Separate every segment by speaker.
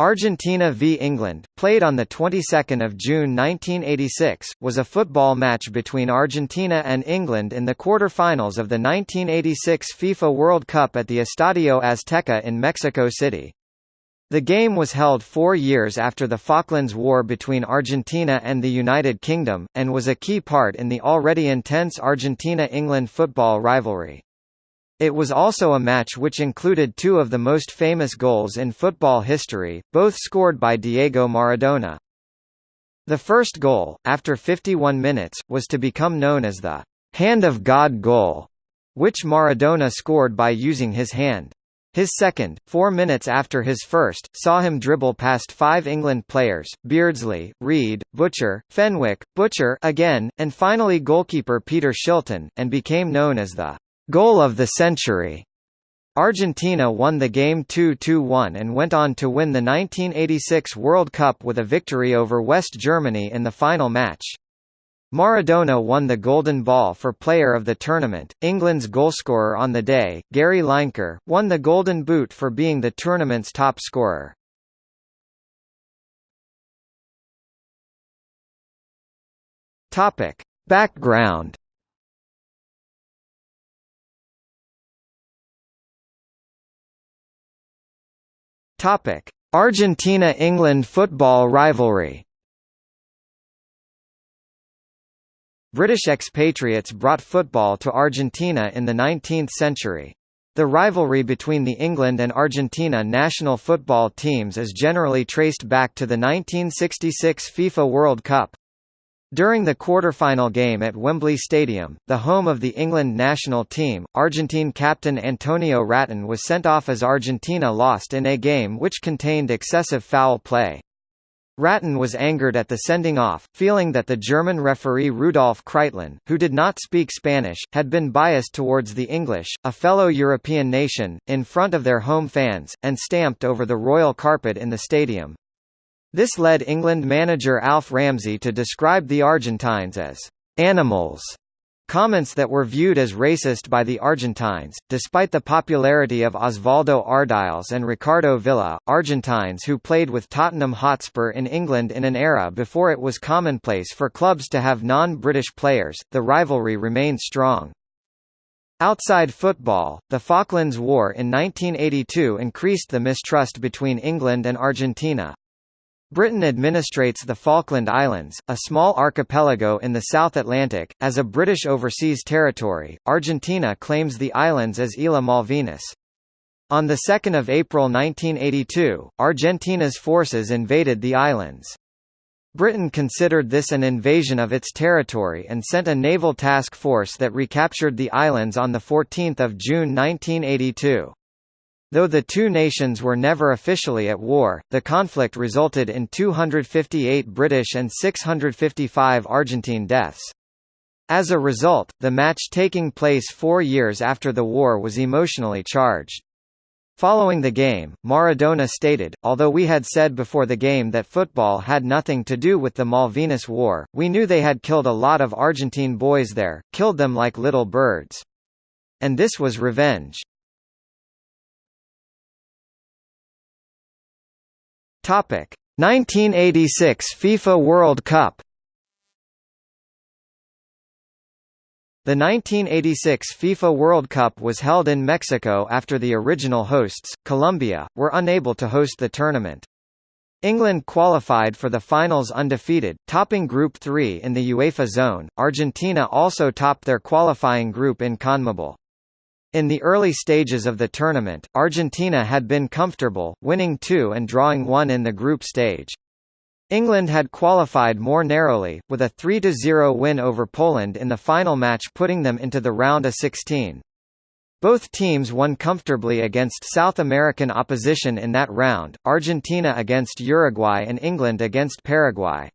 Speaker 1: Argentina v England, played on the 22nd of June 1986, was a football match between Argentina and England in the quarter-finals of the 1986 FIFA World Cup at the Estadio Azteca in Mexico City. The game was held four years after the Falklands War between Argentina and the United Kingdom, and was a key part in the already intense Argentina-England football rivalry. It was also a match which included two of the most famous goals in football history, both scored by Diego Maradona. The first goal, after 51 minutes, was to become known as the «hand of God goal», which Maradona scored by using his hand. His second, four minutes after his first, saw him dribble past five England players, Beardsley, Reid, Butcher, Fenwick, Butcher again, and finally goalkeeper Peter Shilton, and became known as the Goal of the century. Argentina won the game 2-2-1 and went on to win the 1986 World Cup with a victory over West Germany in the final match. Maradona won the Golden Ball for Player of the Tournament. England's goalscorer on the day, Gary Lineker, won the Golden Boot for being the tournament's top scorer. Topic: Background Topic: Argentina–England football rivalry. British expatriates brought football to Argentina in the 19th century. The rivalry between the England and Argentina national football teams is generally traced back to the 1966 FIFA World Cup. During the quarter-final game at Wembley Stadium, the home of the England national team, Argentine captain Antonio Rattín was sent off as Argentina lost in a game which contained excessive foul play. Rattín was angered at the sending off, feeling that the German referee Rudolf Kreitlein, who did not speak Spanish, had been biased towards the English, a fellow European nation, in front of their home fans, and stamped over the royal carpet in the stadium. This led England manager Alf Ramsey to describe the Argentines as animals. Comments that were viewed as racist by the Argentines. Despite the popularity of Osvaldo Ardiles and Ricardo Villa, Argentines who played with Tottenham Hotspur in England in an era before it was commonplace for clubs to have non-British players, the rivalry remained strong. Outside football, the Falklands War in 1982 increased the mistrust between England and Argentina. Britain administrates the Falkland Islands, a small archipelago in the South Atlantic, as a British overseas territory. Argentina claims the islands as Isla Malvinas. On 2 April 1982, Argentina's forces invaded the islands. Britain considered this an invasion of its territory and sent a naval task force that recaptured the islands on 14 June 1982. Though the two nations were never officially at war, the conflict resulted in 258 British and 655 Argentine deaths. As a result, the match taking place four years after the war was emotionally charged. Following the game, Maradona stated, although we had said before the game that football had nothing to do with the Malvinas War, we knew they had killed a lot of Argentine boys there, killed them like little birds. And this was revenge. Topic: 1986 FIFA World Cup. The 1986 FIFA World Cup was held in Mexico after the original hosts, Colombia, were unable to host the tournament. England qualified for the finals undefeated, topping Group 3 in the UEFA zone. Argentina also topped their qualifying group in CONMEBOL. In the early stages of the tournament, Argentina had been comfortable, winning two and drawing one in the group stage. England had qualified more narrowly, with a 3–0 win over Poland in the final match putting them into the round of 16. Both teams won comfortably against South American opposition in that round, Argentina against Uruguay and England against Paraguay.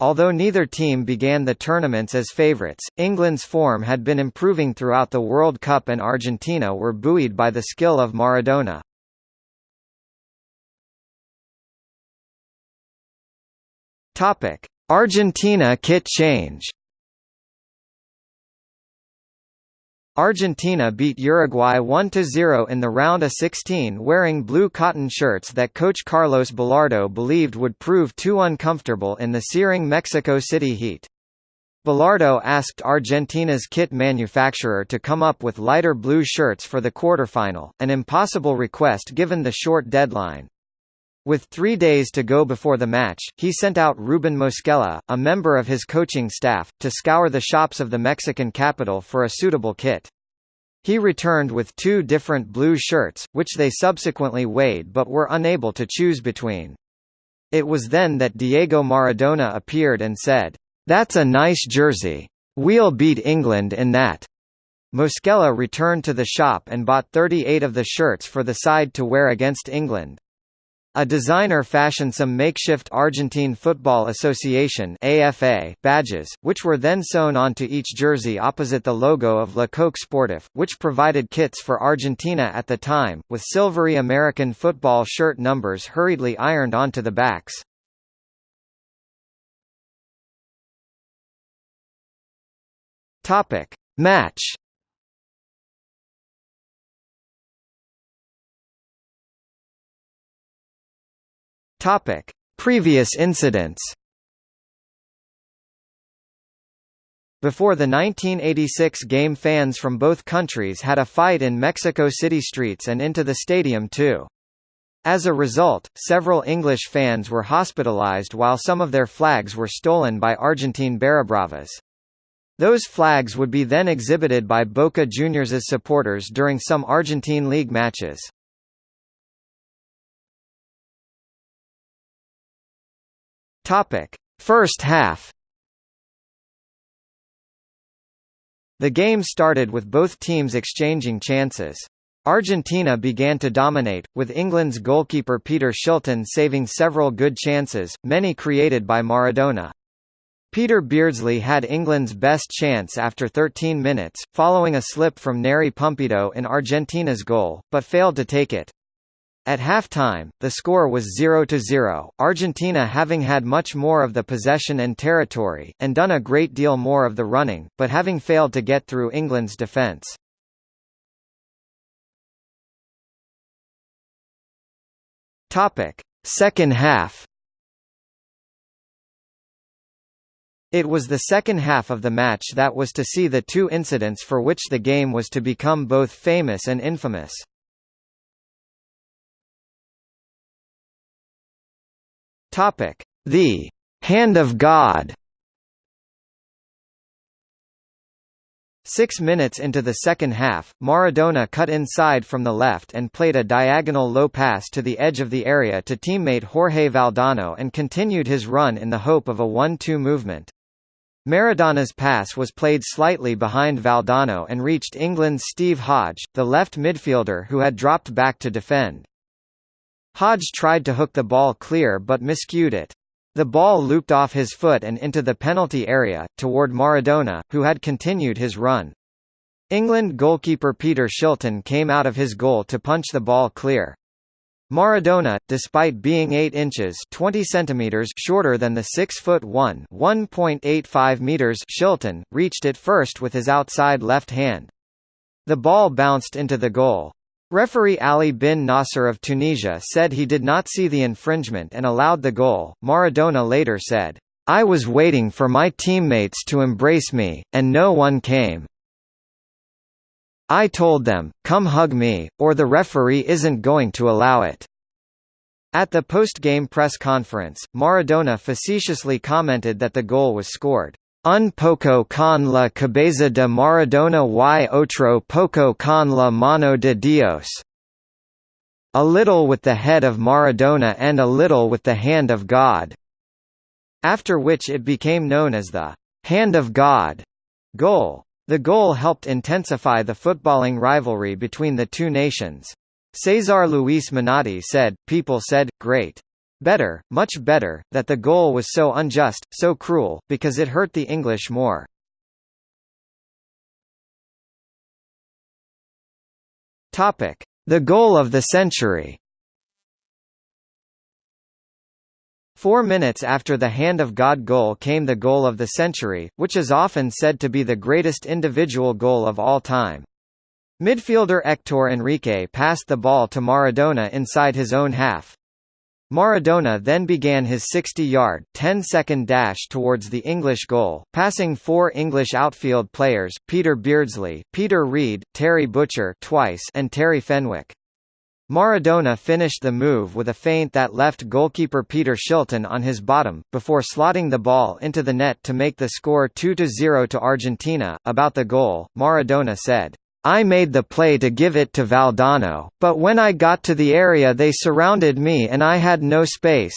Speaker 1: Although neither team began the tournaments as favourites, England's form had been improving throughout the World Cup and Argentina were buoyed by the skill of Maradona. Argentina kit change Argentina beat Uruguay 1–0 in the round of 16 wearing blue cotton shirts that coach Carlos Bilardo believed would prove too uncomfortable in the searing Mexico City heat. Bilardo asked Argentina's kit manufacturer to come up with lighter blue shirts for the quarterfinal, an impossible request given the short deadline. With three days to go before the match, he sent out Ruben Mosquera, a member of his coaching staff, to scour the shops of the Mexican capital for a suitable kit. He returned with two different blue shirts, which they subsequently weighed but were unable to choose between. It was then that Diego Maradona appeared and said, "'That's a nice jersey. We'll beat England in that.'" Mosquera returned to the shop and bought 38 of the shirts for the side to wear against England. A designer fashioned some makeshift Argentine Football Association AFA badges, which were then sewn onto each jersey opposite the logo of Le Coq Sportif, which provided kits for Argentina at the time, with silvery American football shirt numbers hurriedly ironed onto the backs. Match Topic: Previous incidents. Before the 1986 game fans from both countries had a fight in Mexico City streets and into the stadium too. As a result, several English fans were hospitalized while some of their flags were stolen by Argentine Barrabravas. Those flags would be then exhibited by Boca Juniors' supporters during some Argentine League matches. Topic: First half. The game started with both teams exchanging chances. Argentina began to dominate, with England's goalkeeper Peter Shilton saving several good chances, many created by Maradona. Peter Beardsley had England's best chance after 13 minutes, following a slip from Nery Pumpido in Argentina's goal, but failed to take it. At half-time, the score was 0–0, Argentina having had much more of the possession and territory, and done a great deal more of the running, but having failed to get through England's defence. Second half It was the second half of the match that was to see the two incidents for which the game was to become both famous and infamous. Topic: The Hand of God. Six minutes into the second half, Maradona cut inside from the left and played a diagonal low pass to the edge of the area to teammate Jorge Valdano and continued his run in the hope of a 1-2 movement. Maradona's pass was played slightly behind Valdano and reached England's Steve Hodge, the left midfielder who had dropped back to defend. Hodge tried to hook the ball clear but miscued it. The ball looped off his foot and into the penalty area, toward Maradona, who had continued his run. England goalkeeper Peter Shilton came out of his goal to punch the ball clear. Maradona, despite being 8 inches 20 centimeters shorter than the 6 foot 1 1.85 meters Shilton, reached it first with his outside left hand. The ball bounced into the goal. Referee Ali bin Nasser of Tunisia said he did not see the infringement and allowed the goal. Maradona later said, I was waiting for my teammates to embrace me, and no one came. I told them, come hug me, or the referee isn't going to allow it. At the post-game press conference, Maradona facetiously commented that the goal was scored, Un poco con la cabeza de Maradona y otro poco con la mano de Dios. A little with the head of Maradona and a little with the hand of God. After which it became known as the hand of God goal. The goal helped intensify the footballing rivalry between the two nations. Cesar Luis Menotti said, People said, great. Better, much better, that the goal was so unjust, so cruel, because it hurt the English more. The goal of the century Four minutes after the Hand of God goal came the goal of the century, which is often said to be the greatest individual goal of all time. Midfielder Hector Enrique passed the ball to Maradona inside his own half. Maradona then began his 60-yard, 10-second dash towards the English goal, passing four English outfield players, Peter Beardsley, Peter Reid, Terry Butcher twice and Terry Fenwick. Maradona finished the move with a feint that left goalkeeper Peter Shilton on his bottom, before slotting the ball into the net to make the score 2–0 to Argentina. About the goal, Maradona said, I made the play to give it to Valdano, but when I got to the area they surrounded me and I had no space.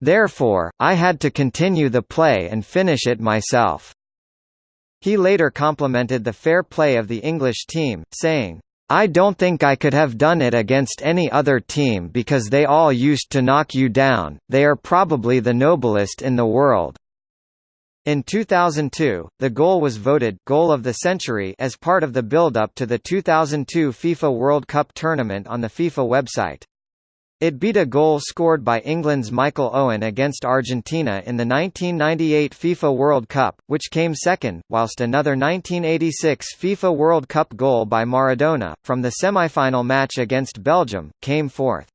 Speaker 1: Therefore, I had to continue the play and finish it myself." He later complimented the fair play of the English team, saying, I don't think I could have done it against any other team because they all used to knock you down, they are probably the noblest in the world. In 2002, the goal was voted Goal of the Century as part of the build-up to the 2002 FIFA World Cup tournament on the FIFA website. It beat a goal scored by England's Michael Owen against Argentina in the 1998 FIFA World Cup, which came second, whilst another 1986 FIFA World Cup goal by Maradona, from the semi-final match against Belgium, came fourth.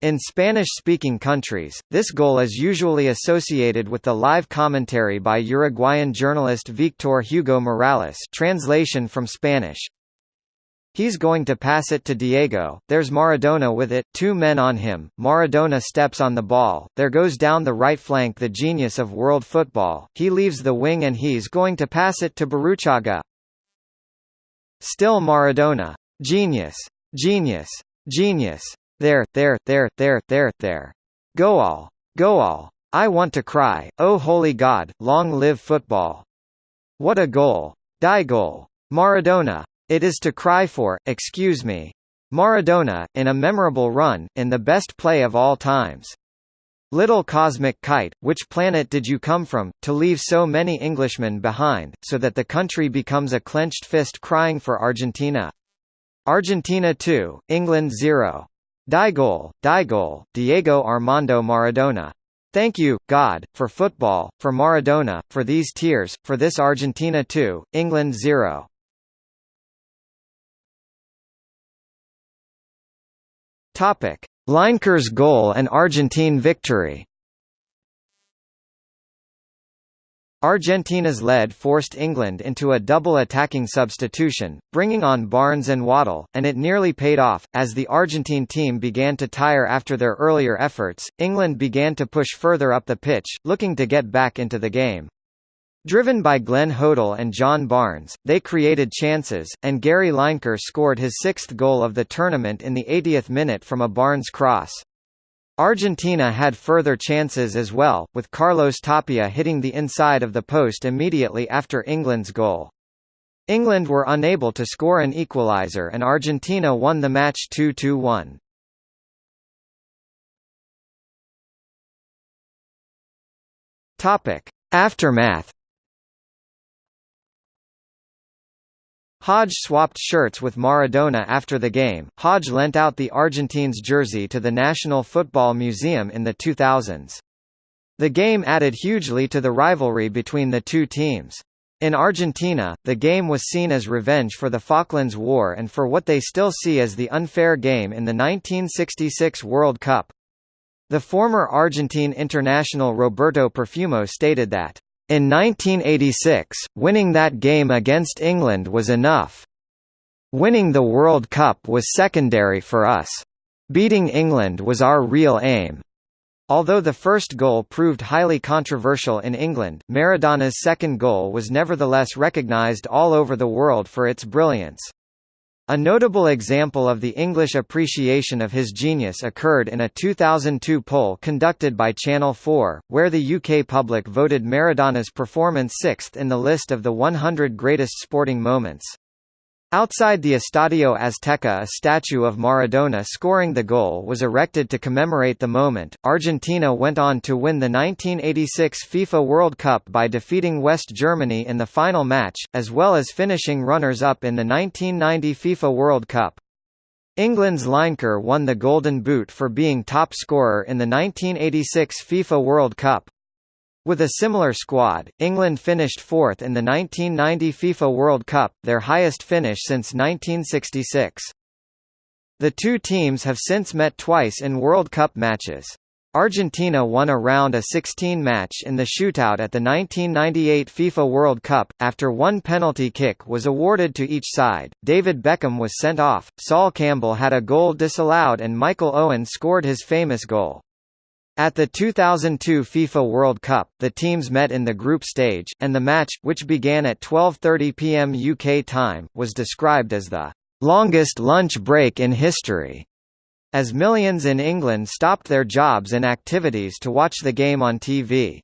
Speaker 1: In Spanish-speaking countries, this goal is usually associated with the live commentary by Uruguayan journalist Victor Hugo Morales translation from Spanish. He's going to pass it to Diego, there's Maradona with it, two men on him, Maradona steps on the ball, there goes down the right flank the genius of world football, he leaves the wing and he's going to pass it to Burruchaga. Still Maradona. Genius. Genius. Genius. There, there, there, there, there, there. Go all. Go all. I want to cry, oh holy God, long live football. What a goal. Die goal. Maradona. It is to cry for, excuse me. Maradona, in a memorable run, in the best play of all times. Little cosmic kite, which planet did you come from, to leave so many Englishmen behind, so that the country becomes a clenched fist crying for Argentina? Argentina 2, England 0. Digol, Digol, Diego Armando Maradona. Thank you, God, for football, for Maradona, for these tears, for this Argentina 2, England 0. Topic: goal and Argentine victory. Argentina's lead forced England into a double attacking substitution, bringing on Barnes and Waddle, and it nearly paid off. As the Argentine team began to tire after their earlier efforts, England began to push further up the pitch, looking to get back into the game. Driven by Glenn Hoddle and John Barnes, they created chances, and Gary Lineker scored his sixth goal of the tournament in the 80th minute from a Barnes cross. Argentina had further chances as well, with Carlos Tapia hitting the inside of the post immediately after England's goal. England were unable to score an equaliser and Argentina won the match 2–1. Topic: Aftermath Hodge swapped shirts with Maradona after the game. Hodge lent out the Argentines jersey to the National Football Museum in the 2000s. The game added hugely to the rivalry between the two teams. In Argentina, the game was seen as revenge for the Falklands War and for what they still see as the unfair game in the 1966 World Cup. The former Argentine international Roberto Perfumo stated that in 1986, winning that game against England was enough. Winning the World Cup was secondary for us. Beating England was our real aim. Although the first goal proved highly controversial in England, Maradona's second goal was nevertheless recognised all over the world for its brilliance. A notable example of the English appreciation of his genius occurred in a 2002 poll conducted by Channel 4, where the UK public voted Maradona's performance sixth in the list of the 100 greatest sporting moments. Outside the Estadio Azteca a statue of Maradona scoring the goal was erected to commemorate the moment. Argentina went on to win the 1986 FIFA World Cup by defeating West Germany in the final match, as well as finishing runners-up in the 1990 FIFA World Cup. England's Lineker won the Golden Boot for being top scorer in the 1986 FIFA World Cup. With a similar squad, England finished fourth in the 1990 FIFA World Cup, their highest finish since 1966. The two teams have since met twice in World Cup matches. Argentina won a round of 16 match in the shootout at the 1998 FIFA World Cup, after one penalty kick was awarded to each side, David Beckham was sent off, Sol Campbell had a goal disallowed and Michael Owen scored his famous goal. At the 2002 FIFA World Cup, the teams met in the group stage, and the match, which began at 12.30 pm UK time, was described as the longest lunch break in history, as millions in England stopped their jobs and activities to watch the game on TV.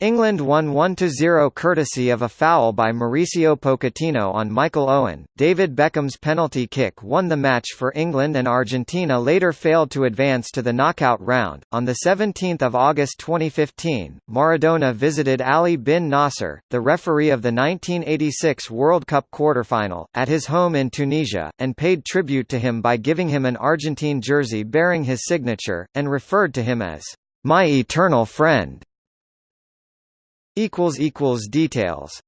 Speaker 1: England won 1–0 courtesy of a foul by Mauricio Pochettino on Michael Owen. David Beckham's penalty kick won the match for England and Argentina later failed to advance to the knockout round. On the 17th of August 2015, Maradona visited Ali bin Nasser, the referee of the 1986 World Cup quarterfinal, at his home in Tunisia, and paid tribute to him by giving him an Argentine jersey bearing his signature, and referred to him as my eternal friend. Details